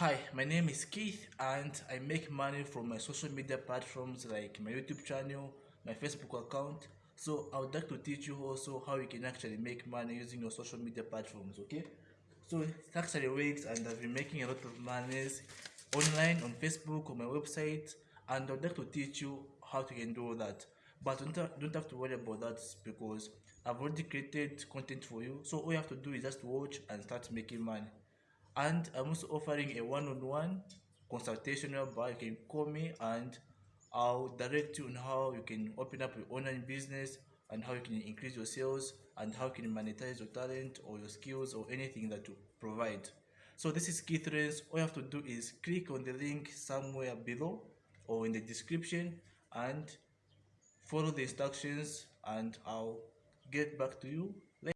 Hi, my name is Keith and I make money from my social media platforms like my YouTube channel, my Facebook account. So I would like to teach you also how you can actually make money using your social media platforms, okay? So it actually works and I've been making a lot of money online on Facebook on my website and I'd like to teach you how to can do that. But don't, don't have to worry about that because I've already created content for you. So all you have to do is just watch and start making money and I'm also offering a one-on-one consultation whereby you can call me and I'll direct you on how you can open up your online business and how you can increase your sales and how you can monetize your talent or your skills or anything that you provide. So this is Keith. All you have to do is click on the link somewhere below or in the description and follow the instructions and I'll get back to you